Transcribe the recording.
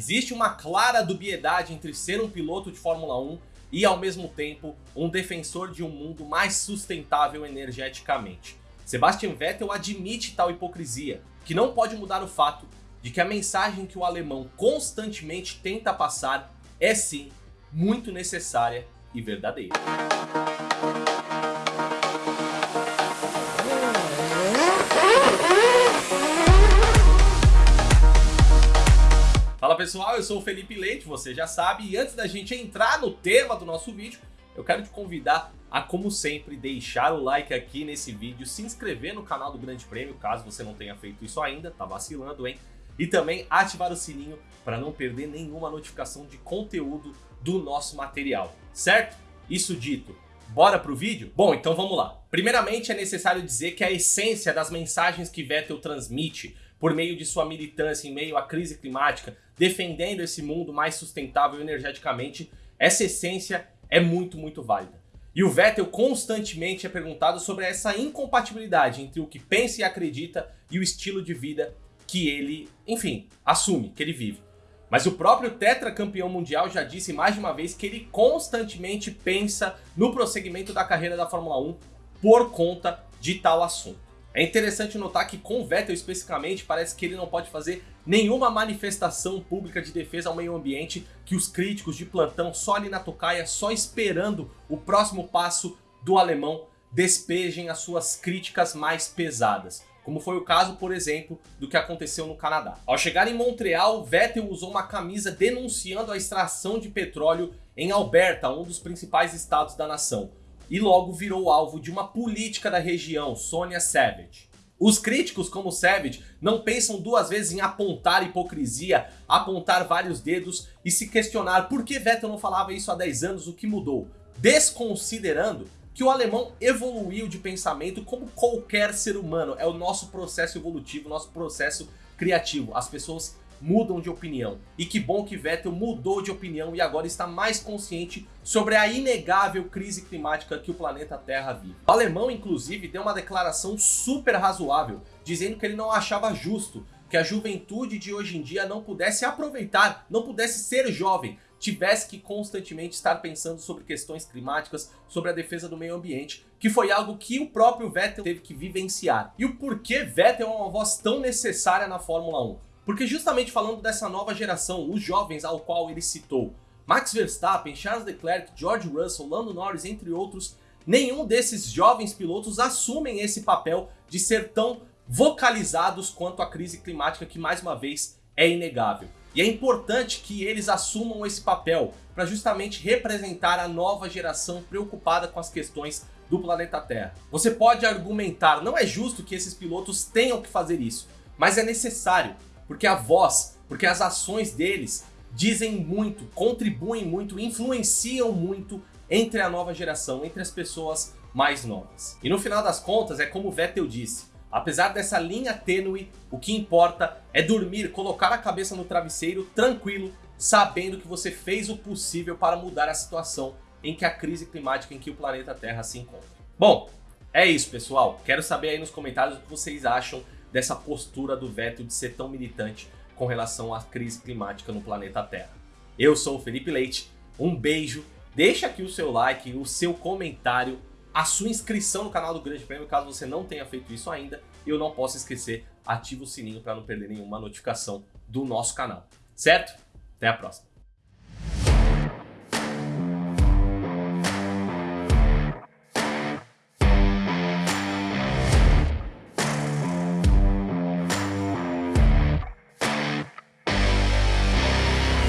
existe uma clara dubiedade entre ser um piloto de Fórmula 1 e ao mesmo tempo um defensor de um mundo mais sustentável energeticamente. Sebastian Vettel admite tal hipocrisia, que não pode mudar o fato de que a mensagem que o alemão constantemente tenta passar é sim muito necessária e verdadeira. Pessoal, eu sou o Felipe Leite, você já sabe, e antes da gente entrar no tema do nosso vídeo, eu quero te convidar a, como sempre, deixar o like aqui nesse vídeo, se inscrever no canal do Grande Prêmio, caso você não tenha feito isso ainda, tá vacilando, hein? E também ativar o sininho para não perder nenhuma notificação de conteúdo do nosso material, certo? Isso dito, bora pro vídeo? Bom, então vamos lá. Primeiramente é necessário dizer que a essência das mensagens que Vettel transmite por meio de sua militância em meio à crise climática, defendendo esse mundo mais sustentável energeticamente, essa essência é muito, muito válida. E o Vettel constantemente é perguntado sobre essa incompatibilidade entre o que pensa e acredita e o estilo de vida que ele, enfim, assume, que ele vive. Mas o próprio tetracampeão mundial já disse mais de uma vez que ele constantemente pensa no prosseguimento da carreira da Fórmula 1 por conta de tal assunto. É interessante notar que com Vettel especificamente parece que ele não pode fazer nenhuma manifestação pública de defesa ao meio ambiente que os críticos de plantão só ali na tocaia, só esperando o próximo passo do alemão, despejem as suas críticas mais pesadas. Como foi o caso, por exemplo, do que aconteceu no Canadá. Ao chegar em Montreal, Vettel usou uma camisa denunciando a extração de petróleo em Alberta, um dos principais estados da nação e logo virou alvo de uma política da região, Sonia Savage. Os críticos como Savage não pensam duas vezes em apontar hipocrisia, apontar vários dedos e se questionar por que Vettel não falava isso há 10 anos, o que mudou, desconsiderando que o alemão evoluiu de pensamento como qualquer ser humano, é o nosso processo evolutivo, nosso processo criativo, as pessoas mudam de opinião. E que bom que Vettel mudou de opinião e agora está mais consciente sobre a inegável crise climática que o planeta Terra vive. O alemão, inclusive, deu uma declaração super razoável, dizendo que ele não achava justo que a juventude de hoje em dia não pudesse aproveitar, não pudesse ser jovem, tivesse que constantemente estar pensando sobre questões climáticas, sobre a defesa do meio ambiente, que foi algo que o próprio Vettel teve que vivenciar. E o porquê Vettel é uma voz tão necessária na Fórmula 1? Porque justamente falando dessa nova geração, os jovens ao qual ele citou, Max Verstappen, Charles Leclerc, George Russell, Lando Norris, entre outros, nenhum desses jovens pilotos assumem esse papel de ser tão vocalizados quanto a crise climática que mais uma vez é inegável. E é importante que eles assumam esse papel para justamente representar a nova geração preocupada com as questões do planeta Terra. Você pode argumentar, não é justo que esses pilotos tenham que fazer isso, mas é necessário porque a voz, porque as ações deles dizem muito, contribuem muito, influenciam muito entre a nova geração, entre as pessoas mais novas. E no final das contas, é como Vettel disse, apesar dessa linha tênue, o que importa é dormir, colocar a cabeça no travesseiro tranquilo, sabendo que você fez o possível para mudar a situação em que a crise climática em que o planeta Terra se encontra. Bom, é isso pessoal, quero saber aí nos comentários o que vocês acham dessa postura do Vettel de ser tão militante com relação à crise climática no planeta Terra. Eu sou o Felipe Leite, um beijo, deixa aqui o seu like, o seu comentário, a sua inscrição no canal do Grande Prêmio, caso você não tenha feito isso ainda, e eu não posso esquecer, ativa o sininho para não perder nenhuma notificação do nosso canal, certo? Até a próxima!